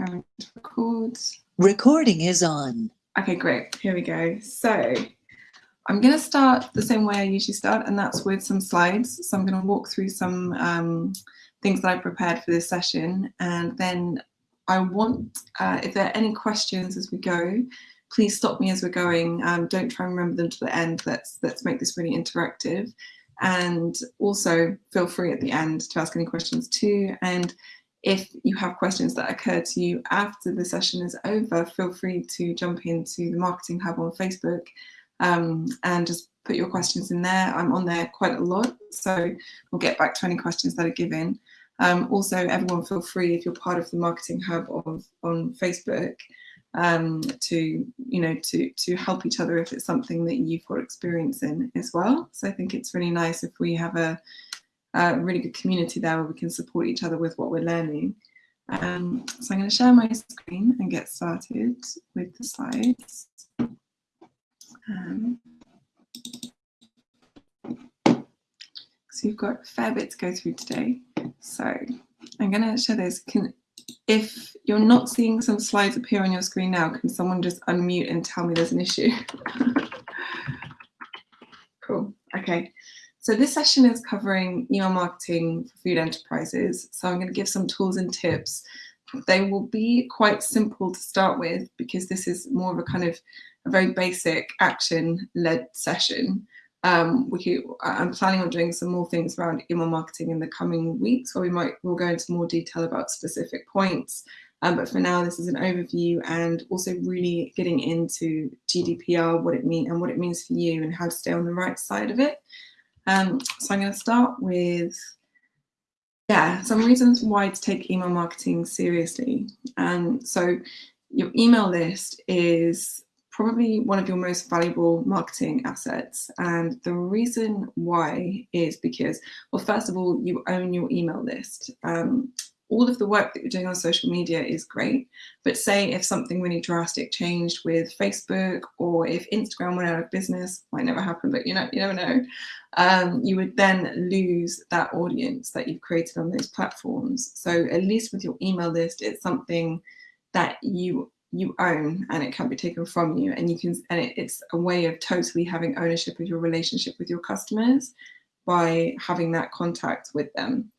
preparing to record. Recording is on. Okay, great. Here we go. So I'm going to start the same way I usually start, and that's with some slides. So I'm going to walk through some um, things that I prepared for this session, and then I want, uh, if there are any questions as we go, please stop me as we're going. Um, don't try and remember them to the end. Let's let's make this really interactive. And also feel free at the end to ask any questions too. And if you have questions that occur to you after the session is over, feel free to jump into the Marketing Hub on Facebook um, and just put your questions in there. I'm on there quite a lot, so we'll get back to any questions that are given. Um, also, everyone feel free, if you're part of the Marketing Hub of, on Facebook, um, to you know to to help each other if it's something that you've got experience in as well. So I think it's really nice if we have a a really good community there where we can support each other with what we're learning. Um, so I'm going to share my screen and get started with the slides. Um, so you've got a fair bit to go through today. So I'm going to share this. Can, if you're not seeing some slides appear on your screen now, can someone just unmute and tell me there's an issue? cool. Okay. So this session is covering email marketing for food enterprises. So I'm going to give some tools and tips. They will be quite simple to start with because this is more of a kind of a very basic action-led session. Um, we I'm planning on doing some more things around email marketing in the coming weeks where we might we'll go into more detail about specific points. Um, but for now, this is an overview and also really getting into GDPR, what it means and what it means for you and how to stay on the right side of it. Um, so I'm going to start with, yeah, some reasons why to take email marketing seriously. And so your email list is probably one of your most valuable marketing assets. And the reason why is because, well, first of all, you own your email list. Um, all of the work that you're doing on social media is great. But say if something really drastic changed with Facebook or if Instagram went out of business, might never happen, but you know, you never know, um, you would then lose that audience that you've created on those platforms. So at least with your email list, it's something that you you own and it can't be taken from you and you can and it, it's a way of totally having ownership of your relationship with your customers by having that contact with them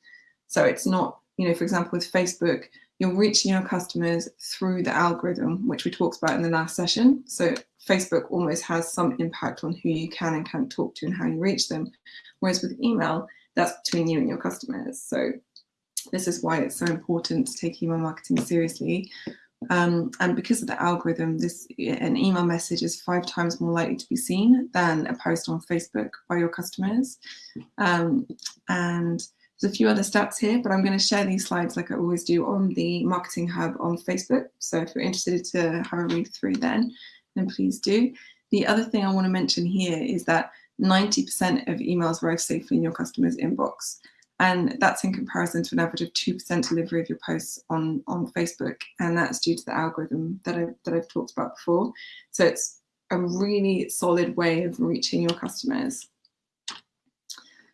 so it's not you know, for example, with Facebook, you're reaching your customers through the algorithm, which we talked about in the last session. So Facebook almost has some impact on who you can and can't talk to and how you reach them. Whereas with email, that's between you and your customers. So this is why it's so important to take email marketing seriously. Um, and because of the algorithm, this an email message is five times more likely to be seen than a post on Facebook by your customers. Um, and there's a few other stats here, but I'm going to share these slides like I always do on the Marketing Hub on Facebook. So if you're interested to have a read through then, then please do. The other thing I want to mention here is that 90% of emails arrive safely in your customer's inbox. And that's in comparison to an average of 2% delivery of your posts on, on Facebook. And that's due to the algorithm that, I, that I've talked about before. So it's a really solid way of reaching your customers.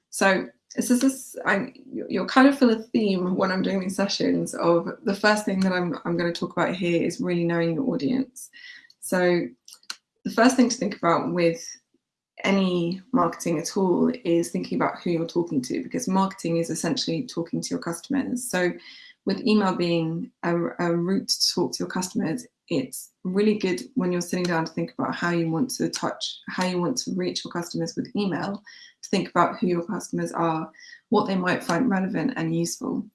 So this is this, I, you'll kind of feel a theme when I'm doing these sessions of the first thing that I'm, I'm going to talk about here is really knowing your audience. So the first thing to think about with any marketing at all is thinking about who you're talking to because marketing is essentially talking to your customers. So with email being a, a route to talk to your customers, it's really good when you're sitting down to think about how you want to touch, how you want to reach your customers with email, to think about who your customers are, what they might find relevant and useful.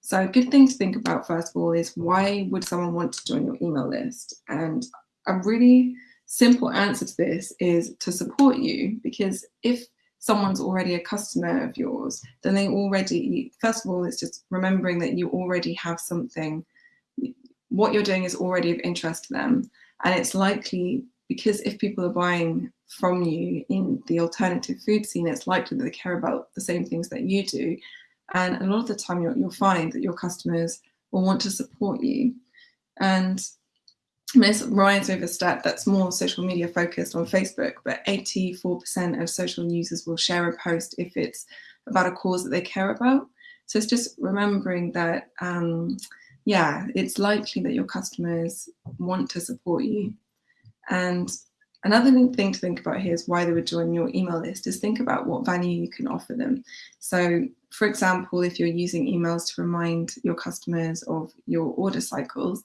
So a good thing to think about first of all is why would someone want to join your email list? And a really simple answer to this is to support you because if someone's already a customer of yours, then they already, first of all, it's just remembering that you already have something, what you're doing is already of interest to them. And it's likely because if people are buying from you in the alternative food scene, it's likely that they care about the same things that you do. And a lot of the time you'll, you'll find that your customers will want to support you. And Miss Ryan's stat that's more social media focused on Facebook, but 84% of social users will share a post if it's about a cause that they care about. So it's just remembering that um, yeah, it's likely that your customers want to support you. And another thing to think about here is why they would join your email list is think about what value you can offer them. So for example, if you're using emails to remind your customers of your order cycles,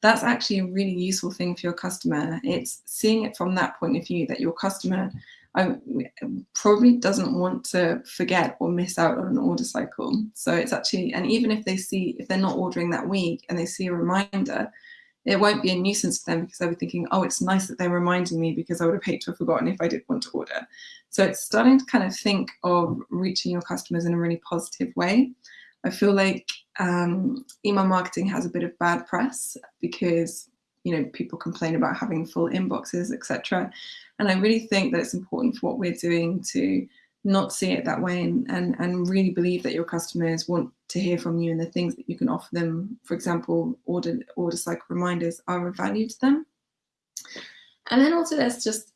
that's actually a really useful thing for your customer. It's seeing it from that point of view that your customer um, probably doesn't want to forget or miss out on an order cycle. So it's actually, and even if they see, if they're not ordering that week and they see a reminder, it won't be a nuisance to them because they'll be thinking, oh, it's nice that they're reminding me because I would have hated to have forgotten if I did want to order. So it's starting to kind of think of reaching your customers in a really positive way. I feel like um, email marketing has a bit of bad press because you know people complain about having full inboxes, etc. And I really think that it's important for what we're doing to not see it that way and, and, and really believe that your customers want to hear from you and the things that you can offer them, for example, order, order cycle reminders are of value to them. And then also there's just,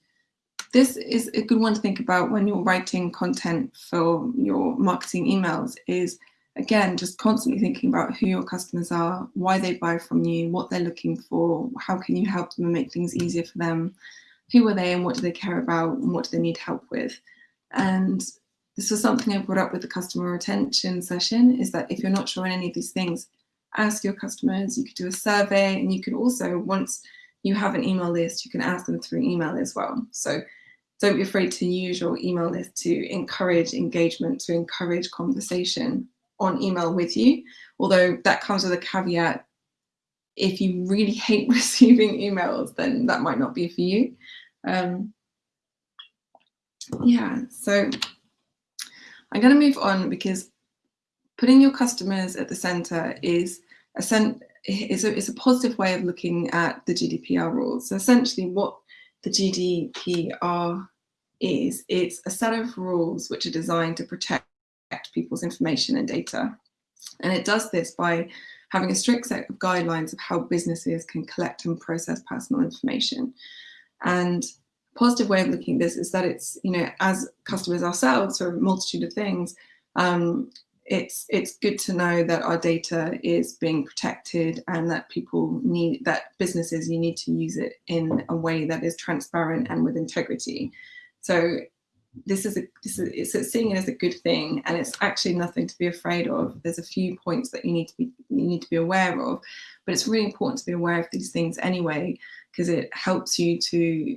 this is a good one to think about when you're writing content for your marketing emails is again, just constantly thinking about who your customers are, why they buy from you, what they're looking for, how can you help them and make things easier for them, who are they and what do they care about and what do they need help with. And this was something I brought up with the customer retention session is that if you're not sure on any of these things, ask your customers, you could do a survey and you can also, once you have an email list, you can ask them through email as well. So don't be afraid to use your email list to encourage engagement, to encourage conversation on email with you. Although that comes with a caveat, if you really hate receiving emails, then that might not be for you. Um, yeah, so I'm going to move on because putting your customers at the center is a, is a, is a positive way of looking at the GDPR rules. So essentially what the GDPR is, it's a set of rules which are designed to protect people's information and data. And it does this by having a strict set of guidelines of how businesses can collect and process personal information. And a positive way of looking at this is that it's, you know, as customers ourselves for a multitude of things, um, it's it's good to know that our data is being protected and that people need that businesses you need to use it in a way that is transparent and with integrity so this is a this is it's seeing it as a good thing and it's actually nothing to be afraid of there's a few points that you need to be you need to be aware of but it's really important to be aware of these things anyway because it helps you to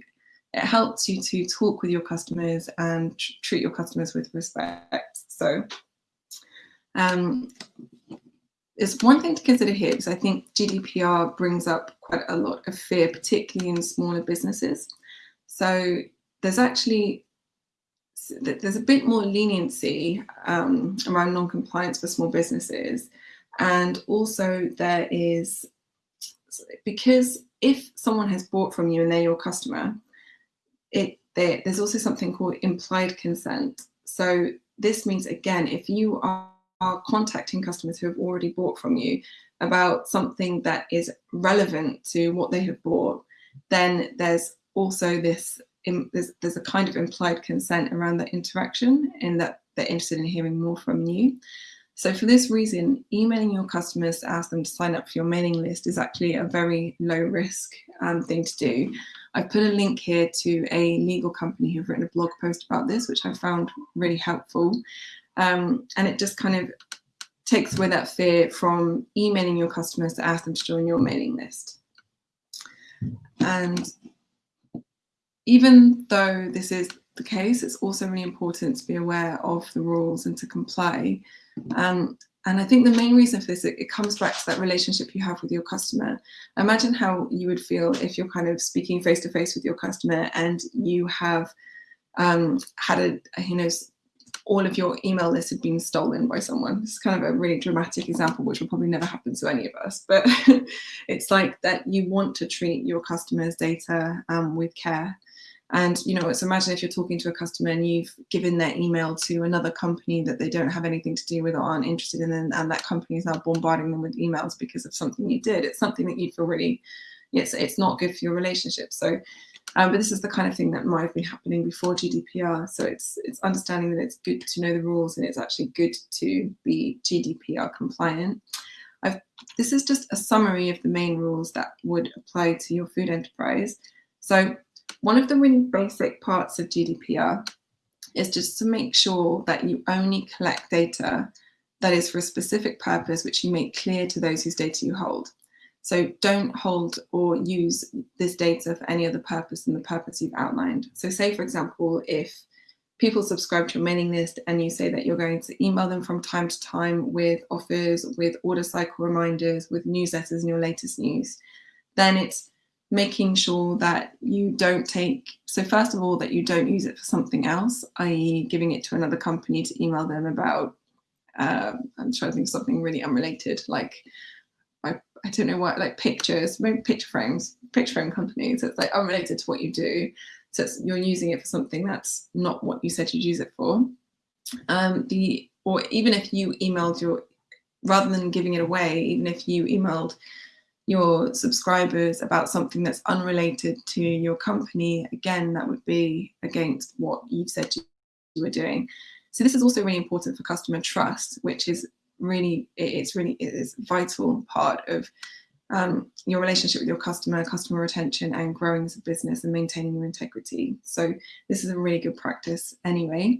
it helps you to talk with your customers and tr treat your customers with respect so um it's one thing to consider here because I think GDPR brings up quite a lot of fear, particularly in smaller businesses. So there's actually there's a bit more leniency um, around non-compliance for small businesses. And also there is, because if someone has bought from you and they're your customer, it there, there's also something called implied consent. So this means, again, if you are, are contacting customers who have already bought from you about something that is relevant to what they have bought, then there's also this in, there's, there's a kind of implied consent around that interaction in that they're interested in hearing more from you. So for this reason, emailing your customers to ask them to sign up for your mailing list is actually a very low risk um, thing to do. I've put a link here to a legal company who've written a blog post about this, which I found really helpful. Um, and it just kind of takes away that fear from emailing your customers to ask them to join your mailing list. And even though this is the case, it's also really important to be aware of the rules and to comply. Um, and I think the main reason for this, it, it, comes back to that relationship you have with your customer. Imagine how you would feel if you're kind of speaking face to face with your customer and you have um, had a, you know, all of your email list had been stolen by someone. It's kind of a really dramatic example, which will probably never happen to any of us, but it's like that you want to treat your customers' data um, with care. And, you know, it's imagine if you're talking to a customer and you've given their email to another company that they don't have anything to do with or aren't interested in, and, and that company is now bombarding them with emails because of something you did. It's something that you'd feel really, it's, it's not good for your relationship. So, um, but this is the kind of thing that might have been happening before GDPR. So it's, it's understanding that it's good to know the rules and it's actually good to be GDPR compliant. I've, this is just a summary of the main rules that would apply to your food enterprise. So one of the really basic parts of GDPR is just to make sure that you only collect data that is for a specific purpose, which you make clear to those whose data you hold. So don't hold or use this data for any other purpose than the purpose you've outlined. So say, for example, if people subscribe to your mailing list and you say that you're going to email them from time to time with offers, with order cycle reminders, with newsletters and your latest news, then it's making sure that you don't take, so first of all, that you don't use it for something else, i.e. giving it to another company to email them about, uh, I'm trying to think of something really unrelated, like I I don't know what, like pictures, maybe picture frames, picture frame companies. It's like unrelated to what you do. So you're using it for something that's not what you said you'd use it for. Um, the or even if you emailed your, rather than giving it away, even if you emailed your subscribers about something that's unrelated to your company, again, that would be against what you've said you were doing. So this is also really important for customer trust, which is really, it's really, it is vital part of um, your relationship with your customer, customer retention and growing as a business and maintaining your integrity. So this is a really good practice anyway.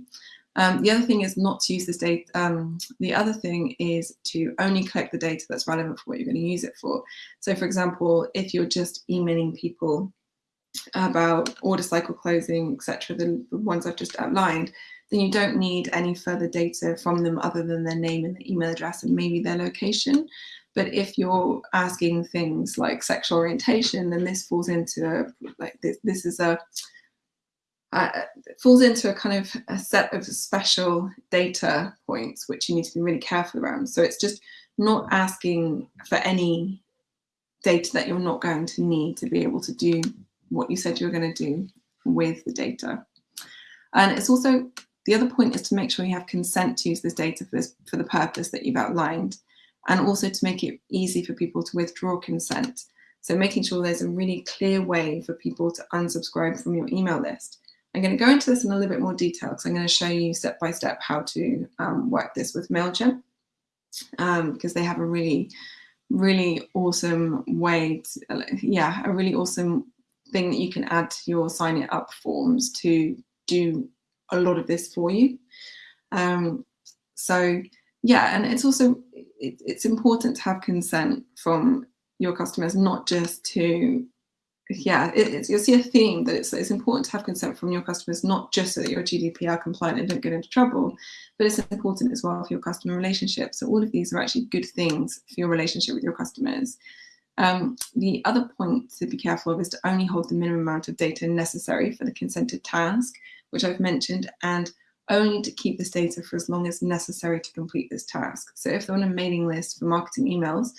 Um, the other thing is not to use this data. Um, the other thing is to only collect the data that's relevant for what you're going to use it for. So for example, if you're just emailing people about order cycle closing, etc., the, the ones I've just outlined, then you don't need any further data from them other than their name and their email address and maybe their location. But if you're asking things like sexual orientation, then this falls into a, like this, this is a uh, falls into a kind of a set of special data points which you need to be really careful around. So it's just not asking for any data that you're not going to need to be able to do what you said you were going to do with the data. And it's also the other point is to make sure you have consent to use this data for, this, for the purpose that you've outlined, and also to make it easy for people to withdraw consent. So making sure there's a really clear way for people to unsubscribe from your email list. I'm going to go into this in a little bit more detail because I'm going to show you step by step how to um, work this with MailChimp um, because they have a really, really awesome way, to, yeah, a really awesome thing that you can add to your sign it up forms to do a lot of this for you. Um, so yeah, and it's also, it, it's important to have consent from your customers, not just to, yeah, it, you'll see a theme that it's, it's important to have consent from your customers, not just so that you're GDPR compliant and don't get into trouble, but it's important as well for your customer relationship. So all of these are actually good things for your relationship with your customers. Um, the other point to be careful of is to only hold the minimum amount of data necessary for the consented task which I've mentioned, and only to keep this data for as long as necessary to complete this task. So if they're on a mailing list for marketing emails,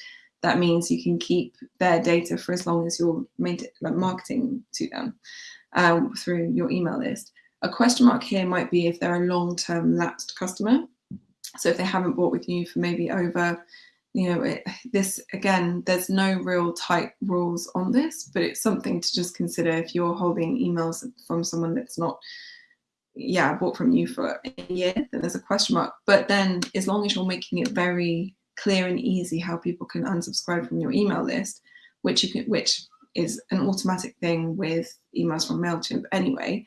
that means you can keep their data for as long as you're marketing to them um, through your email list. A question mark here might be if they're a long-term lapsed customer. So if they haven't bought with you for maybe over, you know, it, this again, there's no real tight rules on this, but it's something to just consider if you're holding emails from someone that's not yeah, bought from you for a year, then there's a question mark. But then as long as you're making it very clear and easy how people can unsubscribe from your email list, which you can, which is an automatic thing with emails from MailChimp anyway,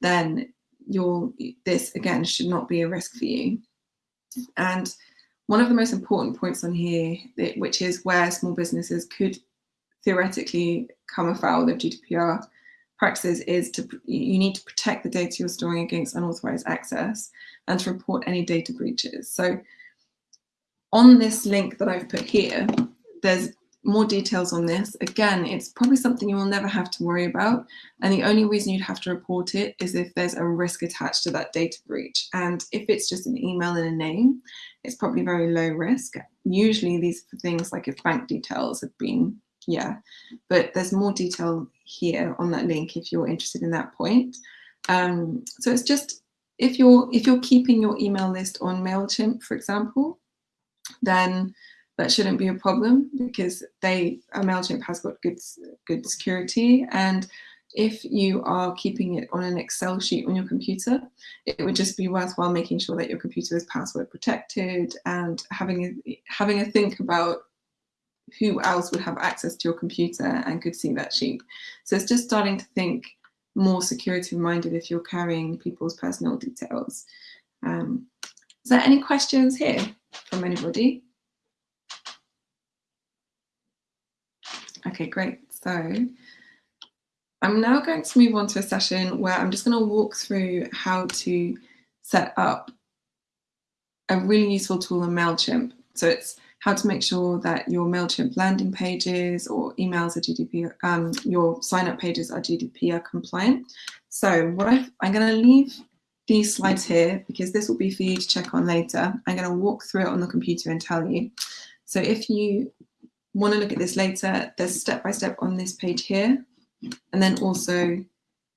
then you'll, this again should not be a risk for you. And one of the most important points on here, which is where small businesses could theoretically come afoul of GDPR, practices is to you need to protect the data you're storing against unauthorized access and to report any data breaches. So on this link that I've put here, there's more details on this. Again, it's probably something you will never have to worry about. And the only reason you'd have to report it is if there's a risk attached to that data breach. And if it's just an email and a name, it's probably very low risk. Usually these things like if bank details have been yeah, but there's more detail here on that link if you're interested in that point. Um, so it's just if you're if you're keeping your email list on Mailchimp, for example, then that shouldn't be a problem because they uh, Mailchimp has got good good security and if you are keeping it on an Excel sheet on your computer, it would just be worthwhile making sure that your computer is password protected and having a, having a think about who else would have access to your computer and could see that sheet. So it's just starting to think more security minded if you're carrying people's personal details. Um, is there any questions here from anybody? Okay, great. So I'm now going to move on to a session where I'm just going to walk through how to set up a really useful tool in MailChimp. So it's how to make sure that your MailChimp landing pages or emails are GDPR, um, your sign up pages are GDPR compliant. So what i am going to leave these slides here because this will be for you to check on later. I'm going to walk through it on the computer and tell you. So if you want to look at this later, there's step-by-step -step on this page here, and then also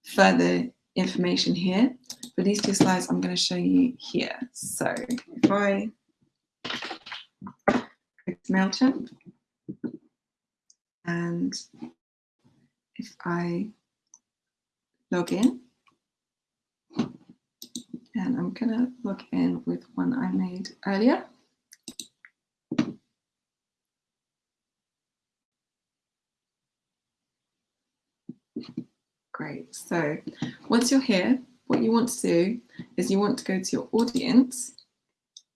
further information here. But these two slides I'm going to show you here. So if I click MailChimp, and if I log in, and I'm to log in with one I made earlier. Great. So once you're here, what you want to do is you want to go to your audience,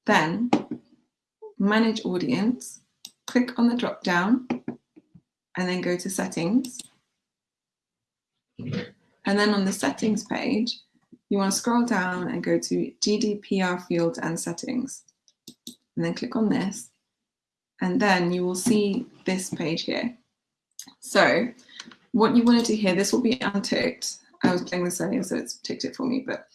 then manage audience, click on the drop down, and then go to settings. And then on the settings page, you want to scroll down and go to GDPR fields and settings. And then click on this. And then you will see this page here. So what you want to do here, this will be unticked. I was playing this earlier, so it's ticked it for me. But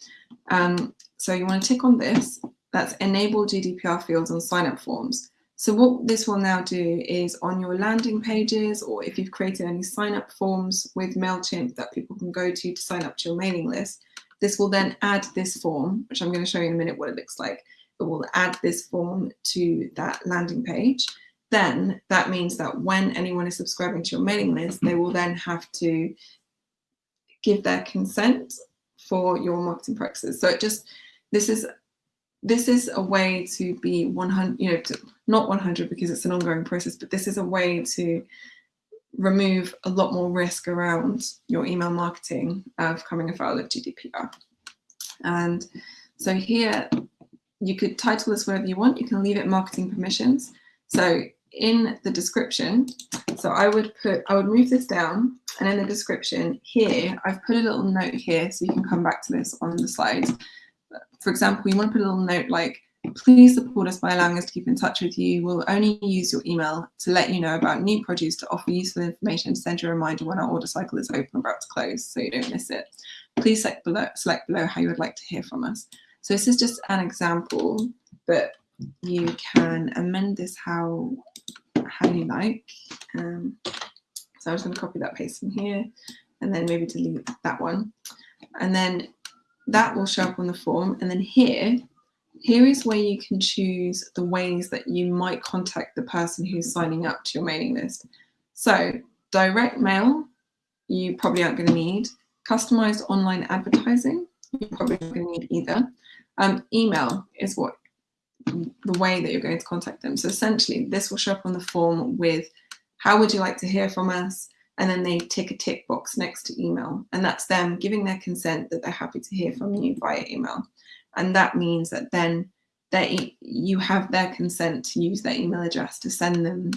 um, so you want to tick on this. That's enable GDPR fields on sign up forms. So what this will now do is on your landing pages, or if you've created any sign up forms with MailChimp that people can go to to sign up to your mailing list, this will then add this form, which I'm going to show you in a minute what it looks like. It will add this form to that landing page then that means that when anyone is subscribing to your mailing list, they will then have to give their consent for your marketing practices. So it just, this is, this is a way to be 100, you know, to, not 100 because it's an ongoing process, but this is a way to remove a lot more risk around your email marketing of coming afoul of GDPR. And so here you could title this whatever you want. You can leave it marketing permissions. So in the description, so I would put, I would move this down and in the description here, I've put a little note here so you can come back to this on the slides. For example, you want to put a little note like, please support us by allowing us to keep in touch with you. We'll only use your email to let you know about new produce to offer useful information to send you a reminder when our order cycle is open or about to close so you don't miss it. Please select below, select below how you would like to hear from us. So this is just an example, but you can amend this how how you like. Um, so I'm just going to copy that paste in here and then maybe delete that one. And then that will show up on the form. And then here, here is where you can choose the ways that you might contact the person who's signing up to your mailing list. So direct mail, you probably aren't going to need. Customized online advertising, you probably aren't going to need either. Um, email is what the way that you're going to contact them. So essentially this will show up on the form with how would you like to hear from us? And then they tick a tick box next to email. And that's them giving their consent that they're happy to hear from you via email. And that means that then they, you have their consent to use their email address to send them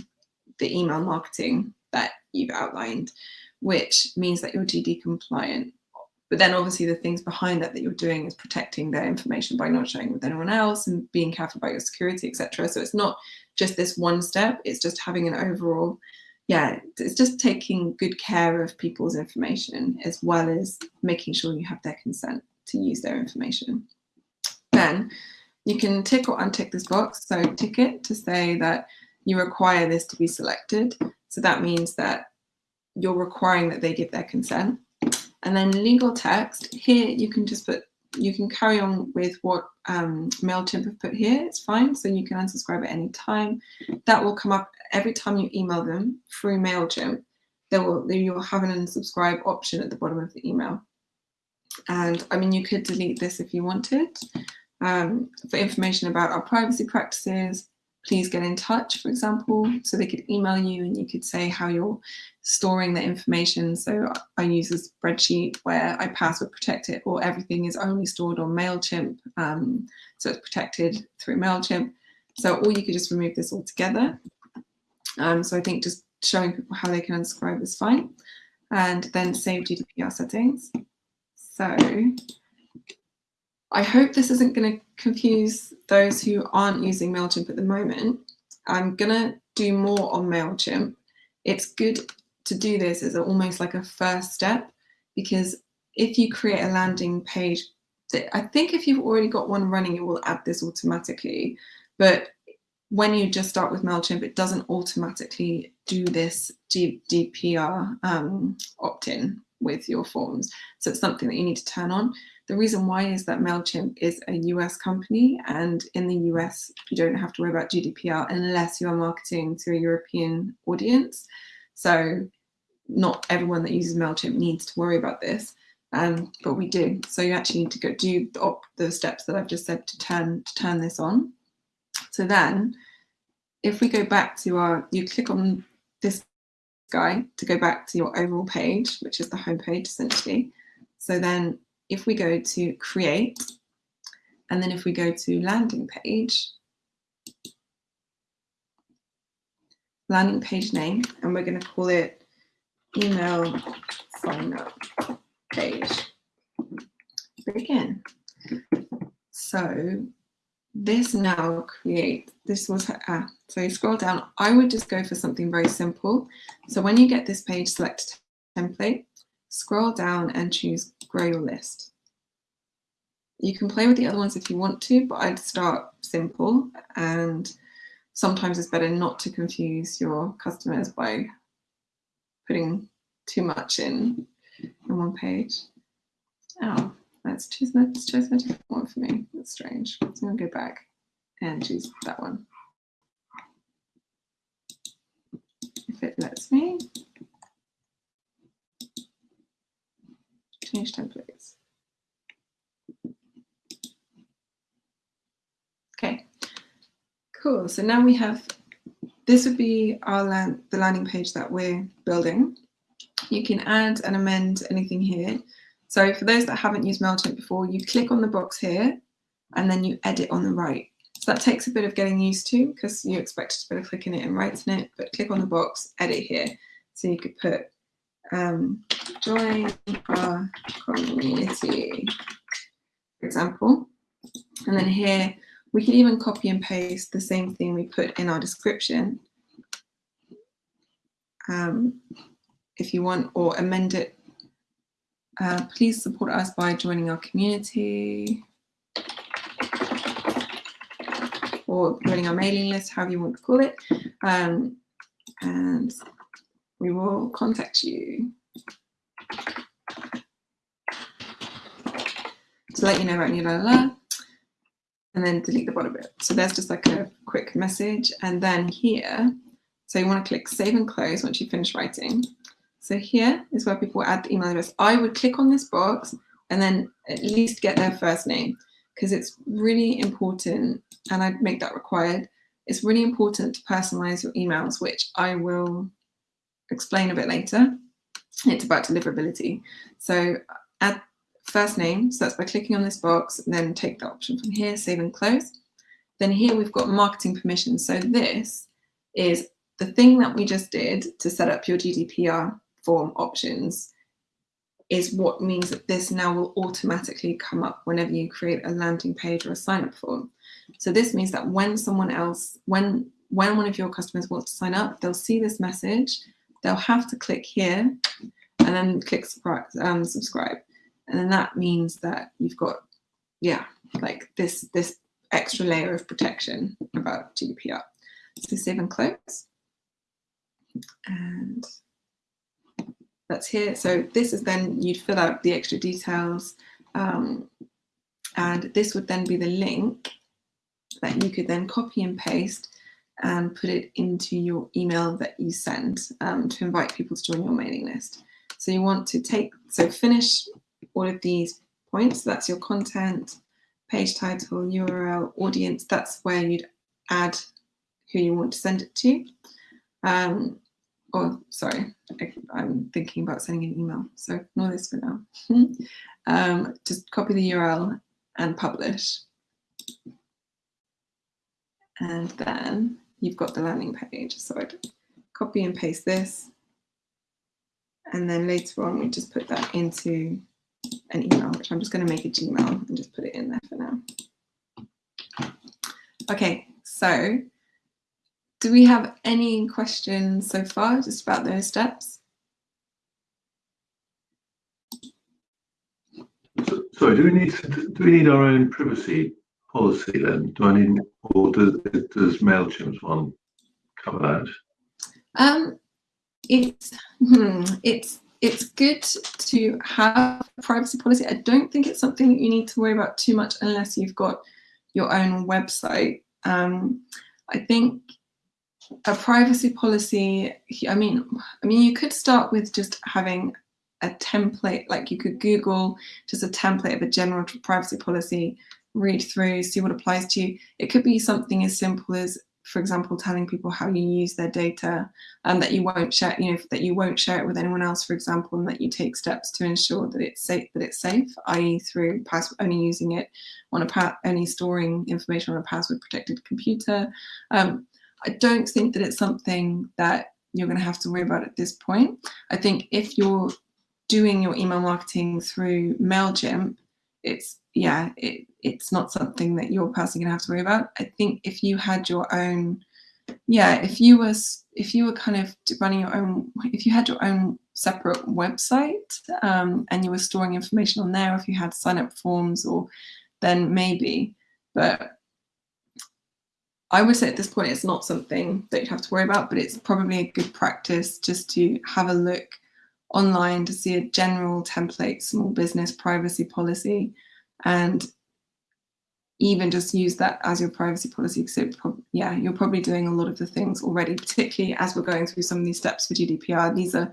the email marketing that you've outlined, which means that you're GD compliant but then obviously the things behind that that you're doing is protecting their information by not sharing with anyone else and being careful about your security, etc. So it's not just this one step, it's just having an overall, yeah, it's just taking good care of people's information as well as making sure you have their consent to use their information. Then you can tick or untick this box. So tick it to say that you require this to be selected. So that means that you're requiring that they give their consent. And then legal text, here you can just put, you can carry on with what um, MailChimp have put here, it's fine. So you can unsubscribe at any time. That will come up every time you email them through MailChimp. There will, you'll have an unsubscribe option at the bottom of the email. And I mean, you could delete this if you wanted. Um, for information about our privacy practices, please get in touch, for example. So they could email you and you could say how you're storing the information. So I use a spreadsheet where I password protect it or everything is only stored on MailChimp. Um, so it's protected through MailChimp. So or you could just remove this altogether. Um, so I think just showing people how they can unsubscribe is fine. And then save GDPR settings. So I hope this isn't going to confuse those who aren't using MailChimp at the moment. I'm going to do more on MailChimp. It's good to do this as almost like a first step because if you create a landing page, I think if you've already got one running, it will add this automatically. But when you just start with MailChimp, it doesn't automatically do this GDPR um, opt-in with your forms. So it's something that you need to turn on. The reason why is that MailChimp is a US company and in the US, you don't have to worry about GDPR unless you are marketing to a European audience. So not everyone that uses MailChimp needs to worry about this, um, but we do. So you actually need to go do the, the steps that I've just said to turn, to turn this on. So then if we go back to our, you click on this guy to go back to your overall page, which is the home page essentially. So then if we go to create, and then if we go to landing page, landing page name, and we're going to call it email sign up page. Begin. So this now create, this was, so you scroll down, I would just go for something very simple. So when you get this page, select template, scroll down and choose grow your list. You can play with the other ones if you want to, but I'd start simple and sometimes it's better not to confuse your customers by putting too much in in one page. Oh, let's choose, let's choose a different one for me. That's strange. So I'm gonna go back and choose that one. If it lets me. Change templates. Okay, cool. So now we have, this would be our land, the landing page that we're building. You can add and amend anything here. So for those that haven't used MailChimp before, you click on the box here and then you edit on the right. So that takes a bit of getting used to because you expect to be clicking it and writing it, but click on the box, edit here. So you could put um, join our community, for example. And then here, we can even copy and paste the same thing we put in our description. Um, if you want, or amend it. Uh, please support us by joining our community or joining our mailing list, however you want to call it. Um, and we will contact you to let you know about new la, la, la and then delete the bottom bit. So there's just like a quick message. And then here, so you want to click save and close once you finish writing. So here is where people add the email address. I would click on this box and then at least get their first name because it's really important and I'd make that required. It's really important to personalize your emails, which I will explain a bit later. It's about deliverability. So add first name, so that's by clicking on this box, then take the option from here, save and close. Then here we've got marketing permissions. So this is the thing that we just did to set up your GDPR form options is what means that this now will automatically come up whenever you create a landing page or a sign up form. So this means that when someone else, when, when one of your customers wants to sign up, they'll see this message, they'll have to click here and then click um, subscribe. And then that means that you've got, yeah, like this, this extra layer of protection about GDPR. So save and close. And that's here. So this is then you'd fill out the extra details. Um, and this would then be the link that you could then copy and paste and put it into your email that you send um, to invite people to join your mailing list. So you want to take, so finish all of these points. So that's your content, page title, URL, audience. That's where you'd add who you want to send it to. Um, or sorry, I, am thinking about sending an email, so ignore this for now. um, just copy the URL and publish. And then you've got the landing page. So I'd copy and paste this. And then later on, we just put that into an email, which I'm just going to make a Gmail and just put it in there for now. Okay, so do we have any questions so far just about those steps? So, sorry, do we need do we need our own privacy policy then? Do I need, or does does Mailchimp's one cover that? Um, it's hmm, it's it's good to have a privacy policy. I don't think it's something that you need to worry about too much unless you've got your own website. Um, I think a privacy policy, I mean, I mean, you could start with just having a template, like you could Google just a template of a general privacy policy, read through, see what applies to you. It could be something as simple as, for example, telling people how you use their data and that you won't share, you know, that you won't share it with anyone else, for example, and that you take steps to ensure that it's safe, that it's safe, i.e. through password, only using it on a, only storing information on a password protected computer. Um, I don't think that it's something that you're going to have to worry about at this point. I think if you're doing your email marketing through MailChimp, it's, yeah, it, it's not something that you're personally to have to worry about. I think if you had your own, yeah, if you were, if you were kind of running your own, if you had your own separate website um, and you were storing information on there, if you had sign up forms or then maybe, but I would say at this point it's not something that you have to worry about, but it's probably a good practice just to have a look online to see a general template small business privacy policy and even just use that as your privacy policy because yeah you're probably doing a lot of the things already particularly as we're going through some of these steps for GDPR these are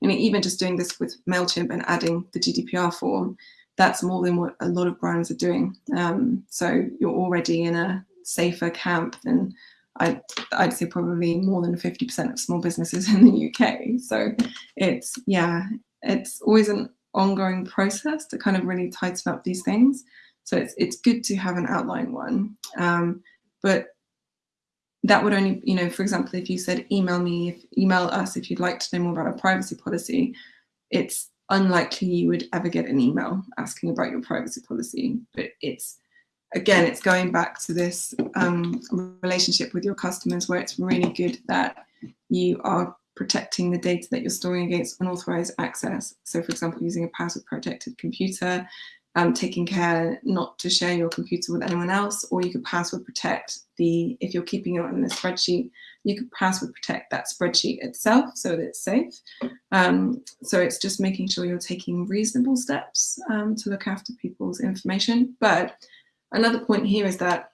you know even just doing this with MailChimp and adding the GDPR form that's more than what a lot of brands are doing um, so you're already in a safer camp than I'd, I'd say probably more than 50% of small businesses in the UK. So it's, yeah, it's always an ongoing process to kind of really tighten up these things. So it's, it's good to have an outline one. Um, but that would only, you know, for example, if you said email me, if, email us if you'd like to know more about our privacy policy, it's unlikely you would ever get an email asking about your privacy policy, but it's again, it's going back to this um, relationship with your customers where it's really good that you are protecting the data that you're storing against unauthorized access. So for example, using a password protected computer, um, taking care not to share your computer with anyone else, or you could password protect the, if you're keeping it on a spreadsheet, you could password protect that spreadsheet itself so that it's safe. Um, so it's just making sure you're taking reasonable steps um, to look after people's information. But Another point here is that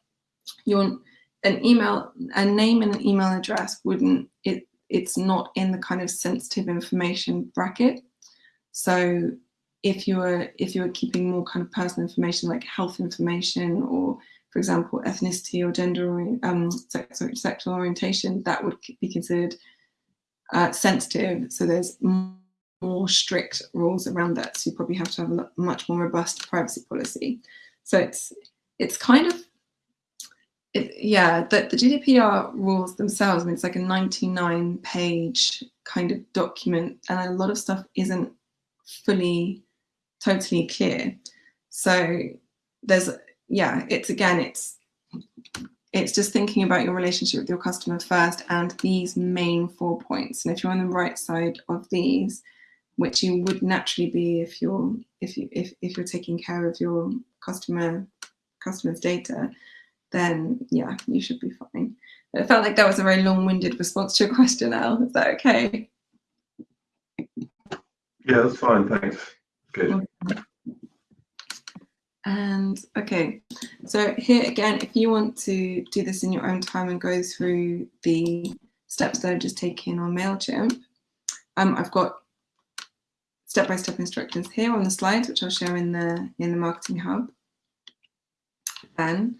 your an email, a name and an email address wouldn't, it, it's not in the kind of sensitive information bracket. So if you're if you're keeping more kind of personal information like health information or for example ethnicity or gender um sex, sorry, sexual orientation that would be considered uh, sensitive. So there's more strict rules around that. So you probably have to have a much more robust privacy policy. So it's it's kind of, it, yeah, the, the GDPR rules themselves, I mean, it's like a 99 page kind of document and a lot of stuff isn't fully, totally clear. So there's, yeah, it's again, it's, it's just thinking about your relationship with your customer first and these main four points. And if you're on the right side of these, which you would naturally be if you're if you if, if you're taking care of your customer customers' data, then yeah, you should be fine. It felt like that was a very long-winded response to your question, Al. Is that okay? Yeah, that's fine, thanks. Good. And okay, so here again, if you want to do this in your own time and go through the steps that I've just taken on MailChimp, um, I've got step-by-step -step instructions here on the slides, which I'll share in the in the Marketing Hub then.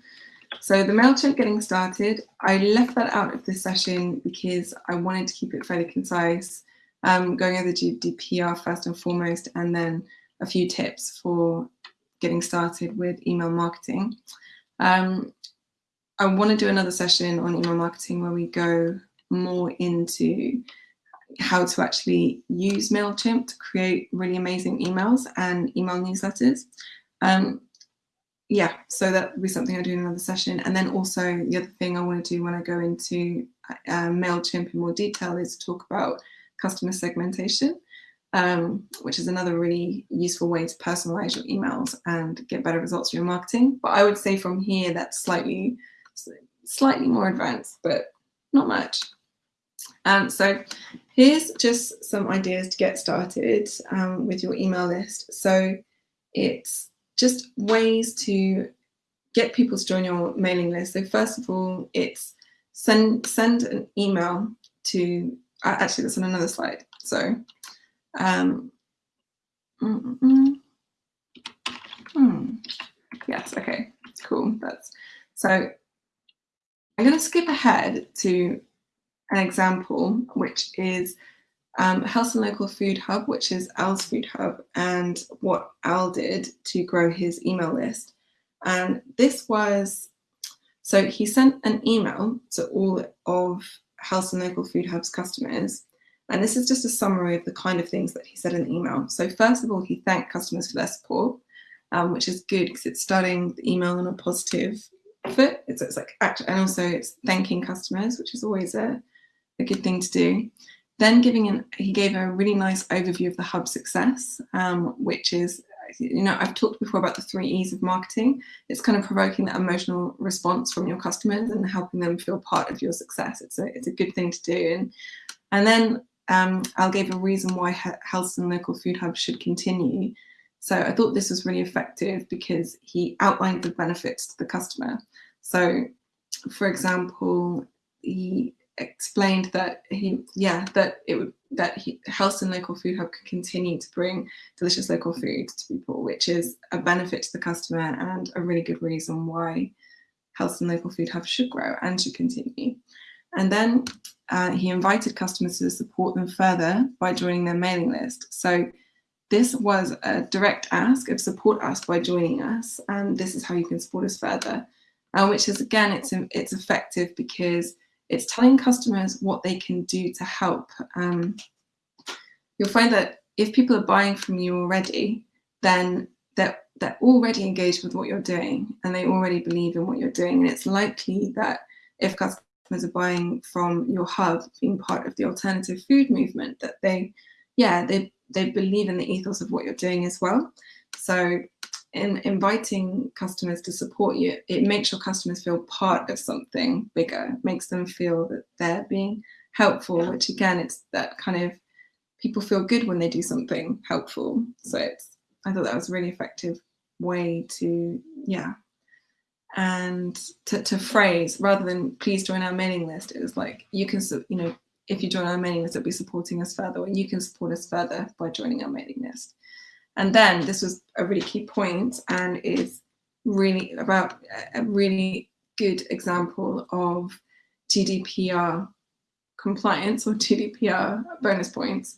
So the MailChimp getting started, I left that out of this session because I wanted to keep it fairly concise, um, going over the GDPR first and foremost, and then a few tips for getting started with email marketing. Um, I want to do another session on email marketing where we go more into how to actually use MailChimp to create really amazing emails and email newsletters. Um, yeah, so that will be something I do in another session. And then also the other thing I want to do when I go into uh, MailChimp in more detail is talk about customer segmentation, um, which is another really useful way to personalize your emails and get better results for your marketing. But I would say from here, that's slightly, slightly more advanced, but not much. Um, so here's just some ideas to get started um, with your email list. So it's just ways to get people to join your mailing list. So first of all, it's send send an email to uh, actually that's on another slide. So um, mm, mm, mm. Yes, okay, cool. That's so I'm going to skip ahead to an example, which is um, Helston Local Food Hub, which is Al's Food Hub, and what Al did to grow his email list. And this was, so he sent an email to all of Helston Local Food Hub's customers. And this is just a summary of the kind of things that he said in the email. So first of all, he thanked customers for their support, um, which is good because it's starting the email on a positive foot. It's, it's like, and also it's thanking customers, which is always a, a good thing to do. Then giving an, he gave a really nice overview of the hub success, um, which is, you know, I've talked before about the three E's of marketing. It's kind of provoking that emotional response from your customers and helping them feel part of your success. It's a, it's a good thing to do. And, and then um, Al gave a reason why Helston Local Food Hub should continue. So I thought this was really effective because he outlined the benefits to the customer. So for example, he explained that he, yeah, that it would that he, Helston Local Food Hub could continue to bring delicious local food to people, which is a benefit to the customer and a really good reason why Helston Local Food Hub should grow and should continue. And then uh, he invited customers to support them further by joining their mailing list. So this was a direct ask of support us by joining us, and this is how you can support us further. Uh, which is again, it's it's effective because it's telling customers what they can do to help. Um, you'll find that if people are buying from you already, then they're, they're already engaged with what you're doing and they already believe in what you're doing. And it's likely that if customers are buying from your hub, being part of the alternative food movement, that they, yeah, they, they believe in the ethos of what you're doing as well. So in inviting customers to support you, it makes your customers feel part of something bigger, it makes them feel that they're being helpful, which again, it's that kind of people feel good when they do something helpful. So it's, I thought that was a really effective way to, yeah. And to, to phrase rather than please join our mailing list, it was like, you can, you know, if you join our mailing list, it'll be supporting us further, and you can support us further by joining our mailing list. And then this was a really key point and is really about a really good example of GDPR compliance or GDPR bonus points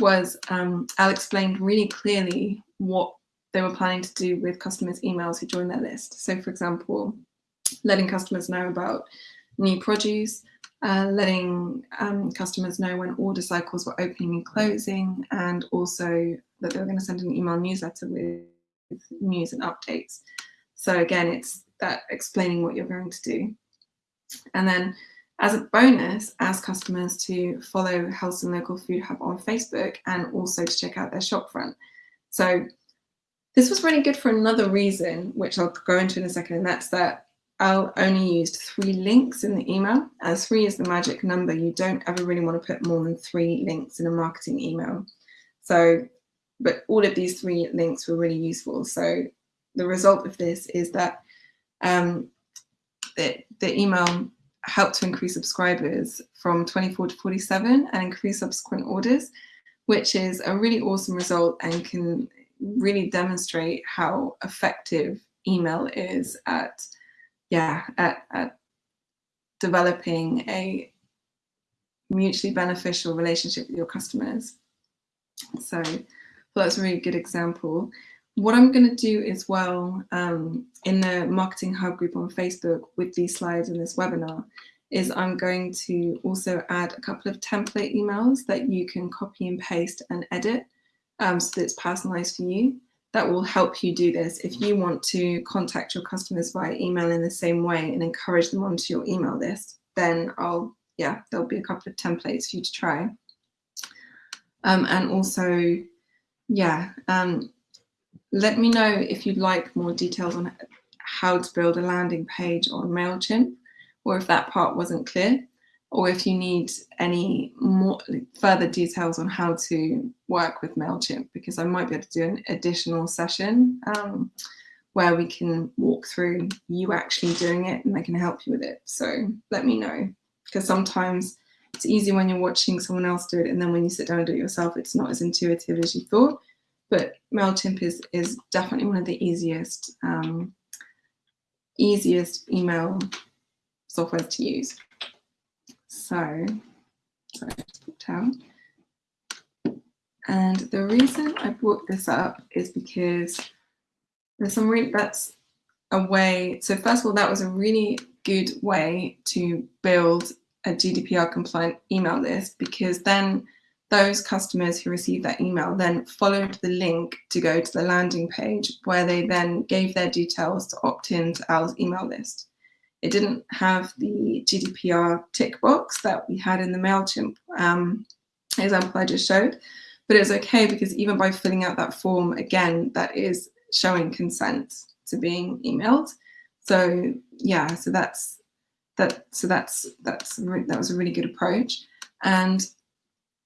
was um, Al explained really clearly what they were planning to do with customers' emails who joined their list. So for example, letting customers know about new produce, uh, letting um, customers know when order cycles were opening and closing, and also that they were going to send an email newsletter with news and updates. So again, it's that explaining what you're going to do. And then as a bonus, ask customers to follow Helston Local Food Hub on Facebook and also to check out their shopfront. So this was really good for another reason, which I'll go into in a second, and that's that Al only used three links in the email. As three is the magic number, you don't ever really want to put more than three links in a marketing email. So, but all of these three links were really useful. So the result of this is that um, the, the email helped to increase subscribers from 24 to 47 and increase subsequent orders, which is a really awesome result and can really demonstrate how effective email is at yeah, at, at developing a mutually beneficial relationship with your customers. So that's a really good example. What I'm going to do as well um, in the Marketing Hub group on Facebook with these slides in this webinar is I'm going to also add a couple of template emails that you can copy and paste and edit um, so that it's personalized for you. That will help you do this. If you want to contact your customers via email in the same way and encourage them onto your email list, then I'll, yeah, there'll be a couple of templates for you to try. Um, and also, yeah, um, let me know if you'd like more details on how to build a landing page on MailChimp or if that part wasn't clear, or if you need any more further details on how to work with MailChimp, because I might be able to do an additional session um, where we can walk through you actually doing it and I can help you with it. So let me know, because sometimes it's easy when you're watching someone else do it and then when you sit down and do it yourself, it's not as intuitive as you thought. But MailChimp is, is definitely one of the easiest, um, easiest email software to use. So, sorry, down. And the reason I brought this up is because there's some really, that's a way, so first of all, that was a really good way to build a GDPR compliant email list because then those customers who received that email then followed the link to go to the landing page where they then gave their details to opt in to our email list. It didn't have the GDPR tick box that we had in the MailChimp um, example I just showed, but it's okay because even by filling out that form, again, that is showing consent to being emailed. So yeah, so that's that. So that's that's that was a really good approach, and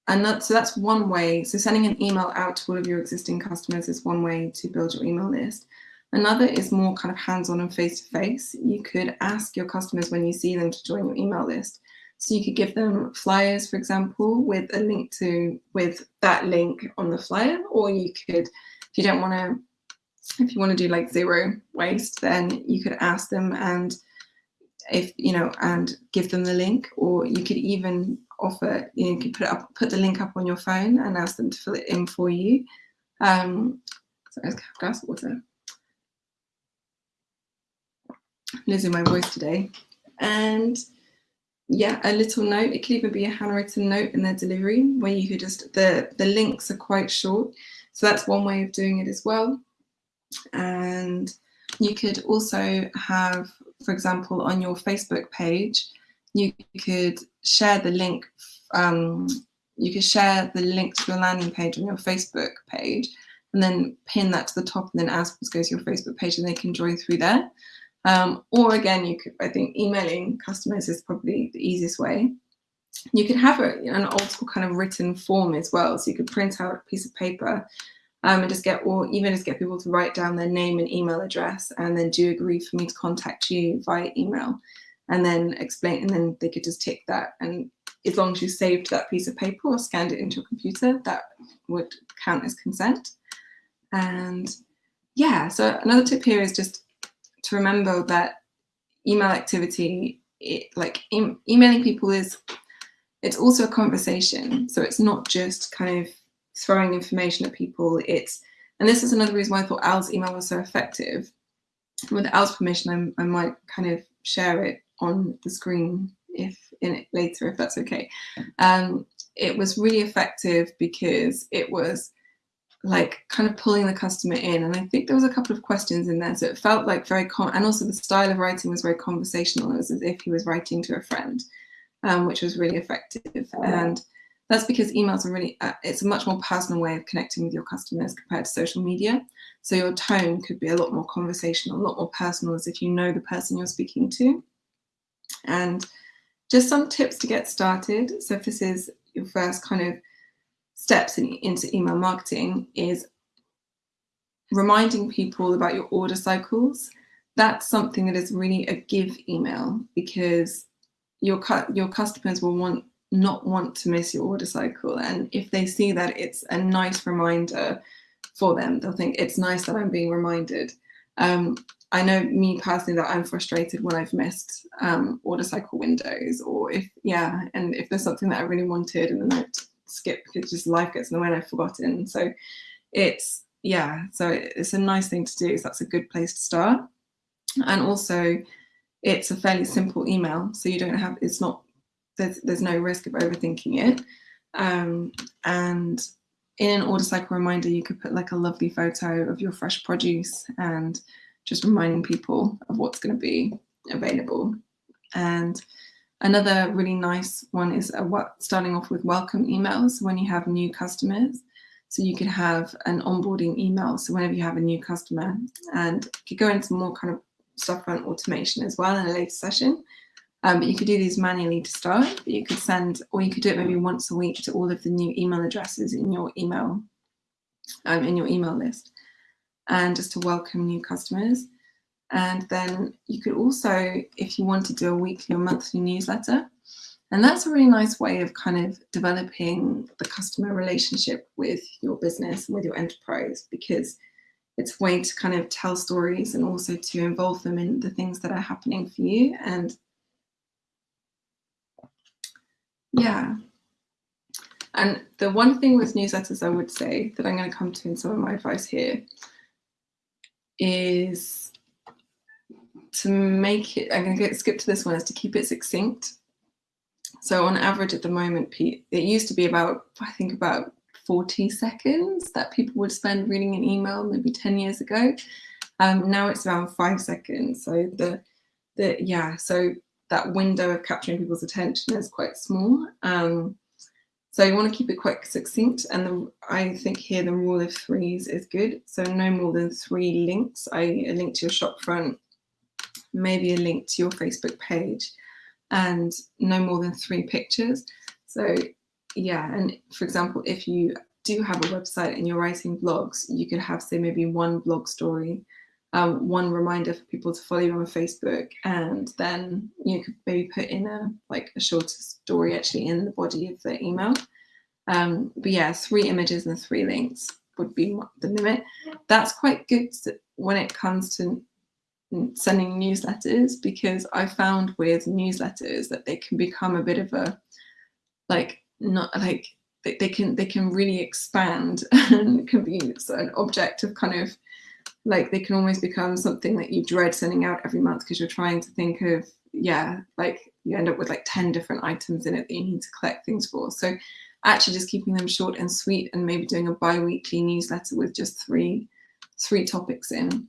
and that, so that's one way. So sending an email out to all of your existing customers is one way to build your email list. Another is more kind of hands-on and face-to-face. -face. You could ask your customers when you see them to join your email list. So you could give them flyers, for example, with a link to, with that link on the flyer, or you could, if you don't want to, if you want to do like zero waste, then you could ask them and if, you know, and give them the link, or you could even offer, you, know, you could put up, put the link up on your phone and ask them to fill it in for you. Um, so I have glass of water losing my voice today. And yeah, a little note. It could even be a handwritten note in their delivery where you could just, the, the links are quite short. So that's one way of doing it as well. And you could also have, for example, on your Facebook page, you could share the link, um, you could share the link to your landing page on your Facebook page and then pin that to the top and then as goes to your Facebook page and they can join through there. Um, or again, you could, I think emailing customers is probably the easiest way. You could have a, an old school kind of written form as well. So you could print out a piece of paper um, and just get, or even just get people to write down their name and email address and then do agree for me to contact you via email and then explain, and then they could just tick that. And as long as you saved that piece of paper or scanned it into a computer, that would count as consent. And yeah, so another tip here is just to remember that email activity, it, like em emailing people is, it's also a conversation. So it's not just kind of throwing information at people. It's, and this is another reason why I thought Al's email was so effective. With Al's permission, I, I might kind of share it on the screen if in it later, if that's okay. Um, it was really effective because it was like kind of pulling the customer in. And I think there was a couple of questions in there. So it felt like very, con and also the style of writing was very conversational. It was as if he was writing to a friend, um, which was really effective. And that's because emails are really, uh, it's a much more personal way of connecting with your customers compared to social media. So your tone could be a lot more conversational, a lot more personal as if you know the person you're speaking to. And just some tips to get started. So if this is your first kind of steps in, into email marketing is reminding people about your order cycles. That's something that is really a give email because your your customers will want not want to miss your order cycle. And if they see that it's a nice reminder for them, they'll think it's nice that I'm being reminded. Um, I know me personally that I'm frustrated when I've missed um, order cycle windows or if, yeah, and if there's something that I really wanted and then I skip because just life gets in the way and I've forgotten. So it's, yeah, so it's a nice thing to do. So that's a good place to start. And also it's a fairly simple email. So you don't have, it's not, there's, there's no risk of overthinking it. Um, and in an order cycle reminder, you could put like a lovely photo of your fresh produce and just reminding people of what's going to be available. And another really nice one is what, starting off with welcome emails when you have new customers. So you could have an onboarding email. So whenever you have a new customer and you could go into more kind of storefront automation as well in a later session. Um, but you could do these manually to start, but you could send, or you could do it maybe once a week to all of the new email addresses in your email, um, in your email list and just to welcome new customers. And then you could also, if you want to do a weekly or monthly newsletter, and that's a really nice way of kind of developing the customer relationship with your business with your enterprise because it's a way to kind of tell stories and also to involve them in the things that are happening for you. And yeah. And the one thing with newsletters I would say that I'm going to come to in some of my advice here is to make it, I'm going to skip to this one, is to keep it succinct. So on average at the moment, it used to be about, I think about 40 seconds that people would spend reading an email maybe 10 years ago. Um, now it's around five seconds. So the, the yeah, so that window of capturing people's attention is quite small. Um, so you want to keep it quite succinct. And the, I think here the rule of threes is good. So no more than three links. I, a link to your shop front, maybe a link to your Facebook page, and no more than three pictures. So yeah, and for example, if you do have a website and you're writing blogs, you could have say maybe one blog story, um, one reminder for people to follow you on Facebook, and then you could maybe put in a like a shorter story actually in the body of the email. Um, but yeah, three images and three links would be the limit. That's quite good when it comes to sending newsletters because I found with newsletters that they can become a bit of a like not like they, they can they can really expand and can be an object of kind of like they can almost become something that you dread sending out every month because you're trying to think of yeah like you end up with like 10 different items in it that you need to collect things for. So actually just keeping them short and sweet and maybe doing a bi-weekly newsletter with just three three topics in